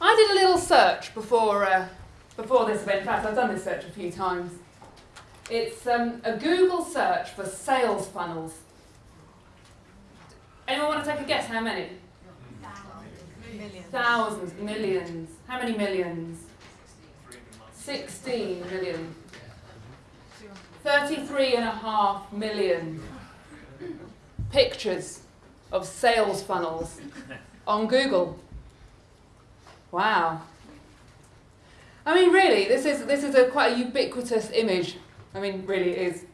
I did a little search before, uh, before this event. In fact, I've done this search a few times. It's um, a Google search for sales funnels. Anyone want to take a guess how many? Thousands, millions. How many millions? 16 million. 33 and a half million pictures of sales funnels on Google. Wow. I mean, really, this is, this is a quite a ubiquitous image. I mean, really it is.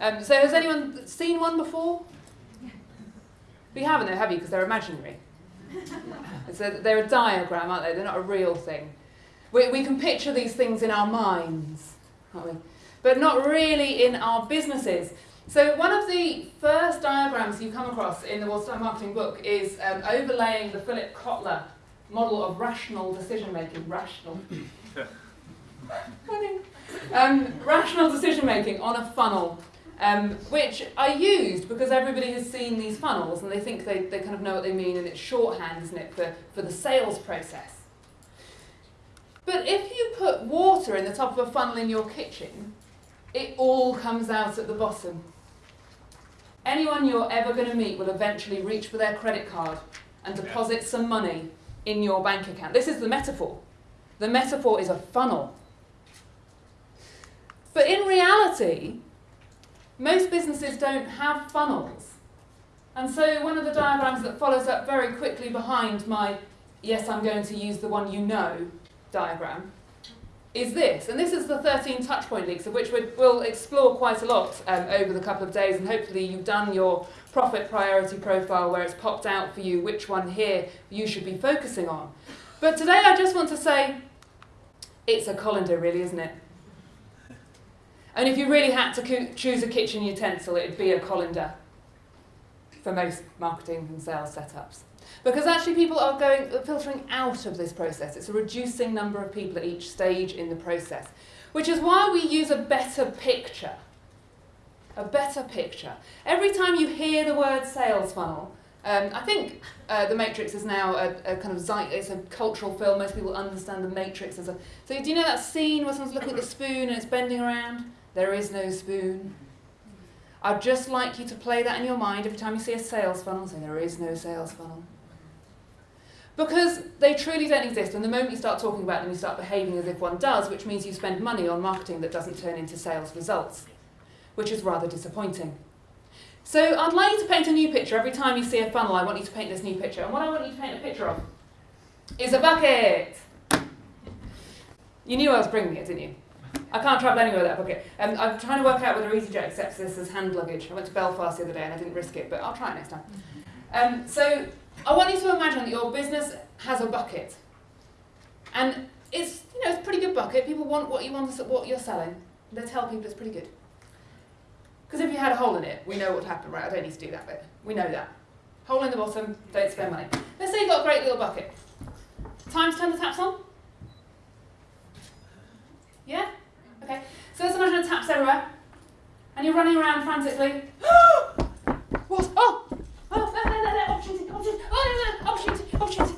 Um, so has anyone seen one before? We haven't though, have you? Because they're imaginary. so they're a diagram, aren't they? They're not a real thing. We, we can picture these things in our minds, can't we? But not really in our businesses. So one of the first diagrams you come across in the Watertight Marketing book is um, overlaying the Philip Kotler model of rational decision making. Rational. um, rational decision making on a funnel. Um, which I used because everybody has seen these funnels and they think they, they kind of know what they mean and it's shorthand, isn't it, for, for the sales process. But if you put water in the top of a funnel in your kitchen, it all comes out at the bottom. Anyone you're ever going to meet will eventually reach for their credit card and deposit some money in your bank account. This is the metaphor. The metaphor is a funnel. But in reality, most businesses don't have funnels. And so one of the diagrams that follows up very quickly behind my yes, I'm going to use the one you know diagram is this. And this is the 13 touchpoint leaks, of which we'll explore quite a lot um, over the couple of days. And hopefully you've done your profit priority profile where it's popped out for you which one here you should be focusing on. But today I just want to say it's a colander, really, isn't it? And if you really had to choose a kitchen utensil, it'd be a colander for most marketing and sales setups. Because actually people are going filtering out of this process. It's a reducing number of people at each stage in the process. Which is why we use a better picture. A better picture. Every time you hear the word sales funnel, um, I think uh, The Matrix is now a, a, kind of it's a cultural film. Most people understand The Matrix as a. So do you know that scene where someone's looking at the spoon and it's bending around? There is no spoon. I'd just like you to play that in your mind every time you see a sales funnel, say there is no sales funnel. Because they truly don't exist, and the moment you start talking about them, you start behaving as if one does, which means you spend money on marketing that doesn't turn into sales results, which is rather disappointing. So I'd like you to paint a new picture. Every time you see a funnel, I want you to paint this new picture. And what I want you to paint a picture of is a bucket. You knew I was bringing it, didn't you? I can't travel anywhere with that bucket. Um, I'm trying to work out whether EasyJet accepts this as hand luggage. I went to Belfast the other day and I didn't risk it, but I'll try it next time. Um, so I want you to imagine that your business has a bucket. And it's, you know, it's a pretty good bucket. People want what you want, what you're selling. They tell people it's pretty good. Because if you had a hole in it, we know what would happen, right? I don't need to do that bit. We know that. Hole in the bottom, don't spend money. Let's say you've got a great little bucket. Time to turn the taps on? Yeah? Okay, so let's imagine a tap's everywhere, and you're running around frantically. what? Oh! Oh, no, no, no, no, opportunity, opportunity, oh, no, no, opportunity, opportunity.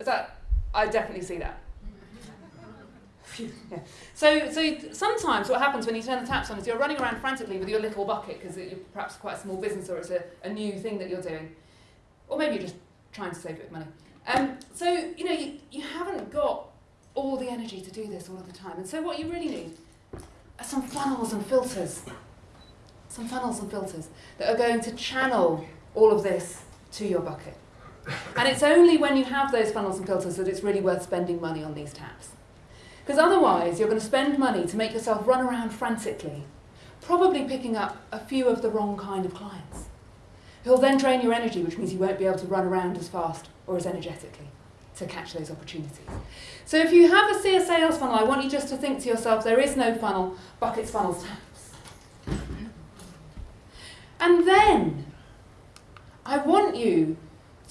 Is that, I definitely see that. So, so sometimes what happens when you turn the taps on is you're running around frantically with your little bucket because you're perhaps quite a small business or it's a, a new thing that you're doing. Or maybe you're just trying to save a bit of money. Um, so, you know, you, you haven't got all the energy to do this all of the time. And so what you really need are some funnels and filters. Some funnels and filters that are going to channel all of this to your bucket. And it's only when you have those funnels and filters that it's really worth spending money on these taps. Because otherwise you're going to spend money to make yourself run around frantically, probably picking up a few of the wrong kind of clients. Who'll then drain your energy, which means you won't be able to run around as fast or as energetically to catch those opportunities. So if you have a CS sales funnel, I want you just to think to yourself, there is no funnel, buckets, funnels, taps. And then I want you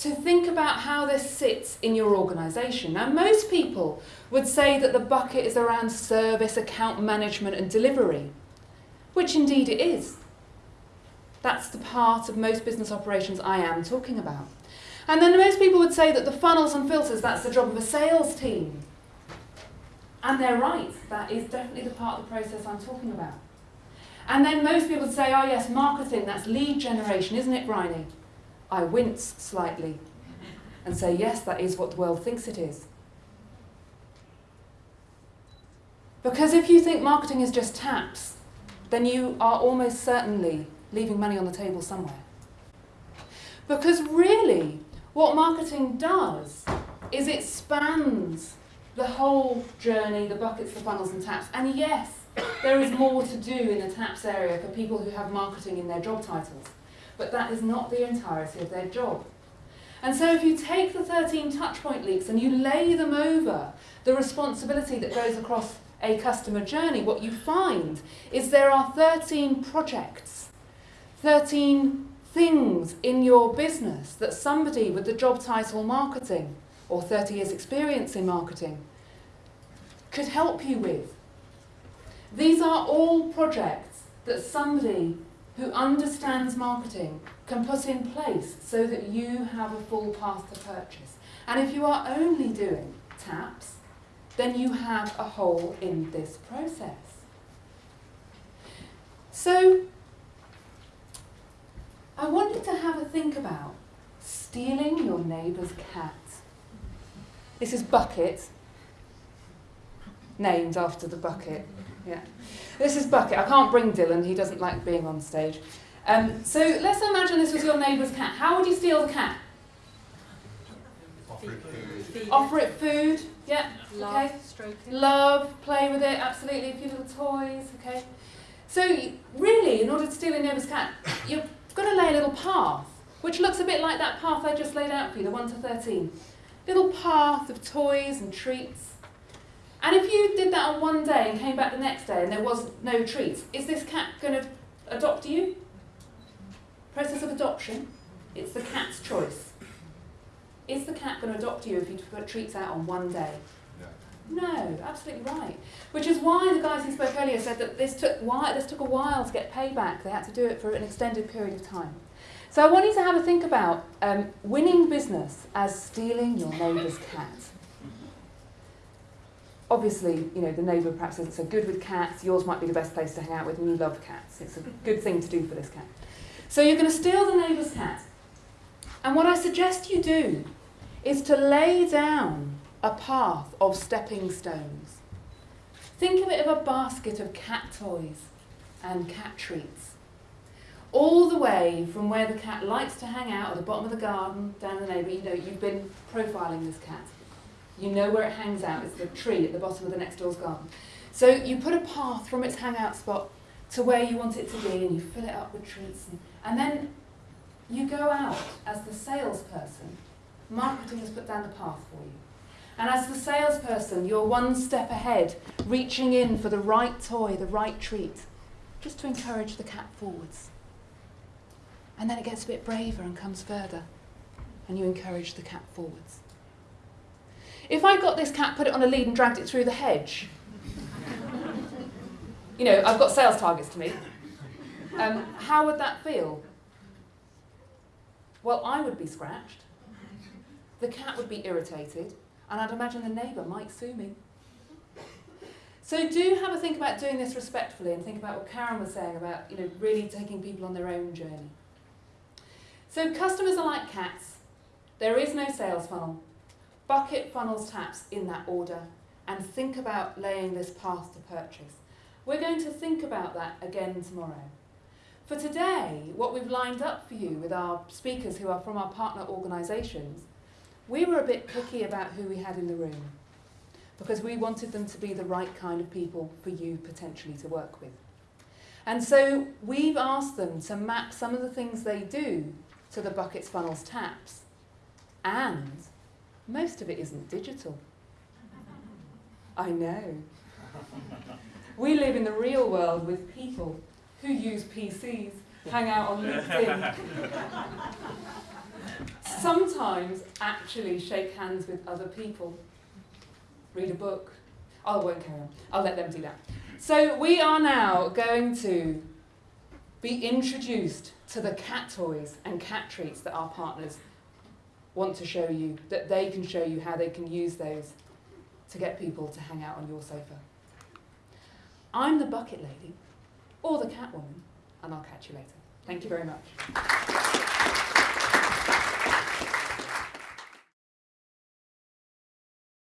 to think about how this sits in your organisation. Now, most people would say that the bucket is around service, account management and delivery, which indeed it is. That's the part of most business operations I am talking about. And then most people would say that the funnels and filters, that's the job of a sales team. And they're right, that is definitely the part of the process I'm talking about. And then most people would say, oh yes, marketing, that's lead generation, isn't it, Bryony? I wince slightly and say, yes, that is what the world thinks it is. Because if you think marketing is just taps, then you are almost certainly leaving money on the table somewhere. Because really, what marketing does is it spans the whole journey, the buckets, the funnels and taps. And yes, there is more to do in the taps area for people who have marketing in their job titles. But that is not the entirety of their job. And so if you take the 13 touchpoint leaks and you lay them over the responsibility that goes across a customer journey, what you find is there are 13 projects, 13 things in your business that somebody with the job title marketing or 30 years experience in marketing could help you with. These are all projects that somebody who understands marketing can put in place so that you have a full path to purchase. And if you are only doing taps, then you have a hole in this process. So, I want you to have a think about stealing your neighbour's cat. This is Bucket, named after the bucket. Yeah. This is Bucket. I can't bring Dylan, he doesn't like being on stage. Um, so let's imagine this was your neighbour's cat. How would you steal the cat? Offer it food. Offer it food, yeah, Love, okay. stroke it. Love, play with it, absolutely, a few little toys, okay. So really, in order to steal a neighbour's cat, you've got to lay a little path, which looks a bit like that path I just laid out for you, the 1 to 13. Little path of toys and treats. And if you did that on one day and came back the next day and there was no treats, is this cat going to adopt you? Process of adoption, it's the cat's choice. Is the cat going to adopt you if you put treats out on one day? No, absolutely right. Which is why the guys who spoke earlier said that this took, why, this took a while to get payback. They had to do it for an extended period of time. So I want you to have a think about um, winning business as stealing your neighbour's cat. Obviously, you know, the neighbour perhaps isn't so good with cats. Yours might be the best place to hang out with and you love cats. It's a good thing to do for this cat. So you're going to steal the neighbour's cat. And what I suggest you do is to lay down a path of stepping stones. Think of it of a basket of cat toys and cat treats. All the way from where the cat likes to hang out at the bottom of the garden, down the neighbour, you know, you've been profiling this cat. You know where it hangs out, it's the tree at the bottom of the next door's garden. So you put a path from its hangout spot to where you want it to be and you fill it up with treats. And, and then you go out as the salesperson. Marketing has put down the path for you. And as the salesperson, you're one step ahead, reaching in for the right toy, the right treat, just to encourage the cat forwards. And then it gets a bit braver and comes further, and you encourage the cat forwards. If I got this cat, put it on a lead, and dragged it through the hedge, you know, I've got sales targets to meet. Um, how would that feel? Well, I would be scratched. The cat would be irritated, and I'd imagine the neighbour might sue me. So do have a think about doing this respectfully and think about what Karen was saying about, you know, really taking people on their own journey. So customers are like cats. There is no sales funnel. Bucket, funnels, taps in that order and think about laying this path to purchase. We're going to think about that again tomorrow. For today, what we've lined up for you with our speakers who are from our partner organisations, we were a bit picky about who we had in the room because we wanted them to be the right kind of people for you potentially to work with. And so we've asked them to map some of the things they do to the buckets, funnels, taps, and most of it isn't digital. I know. We live in the real world with people who use PCs, hang out on LinkedIn, sometimes actually shake hands with other people, read a book. Oh, I won't carry on. I'll let them do that. So we are now going to be introduced to the cat toys and cat treats that our partners want to show you, that they can show you how they can use those to get people to hang out on your sofa. I'm the bucket lady, or the cat woman, and I'll catch you later. Thank you very much.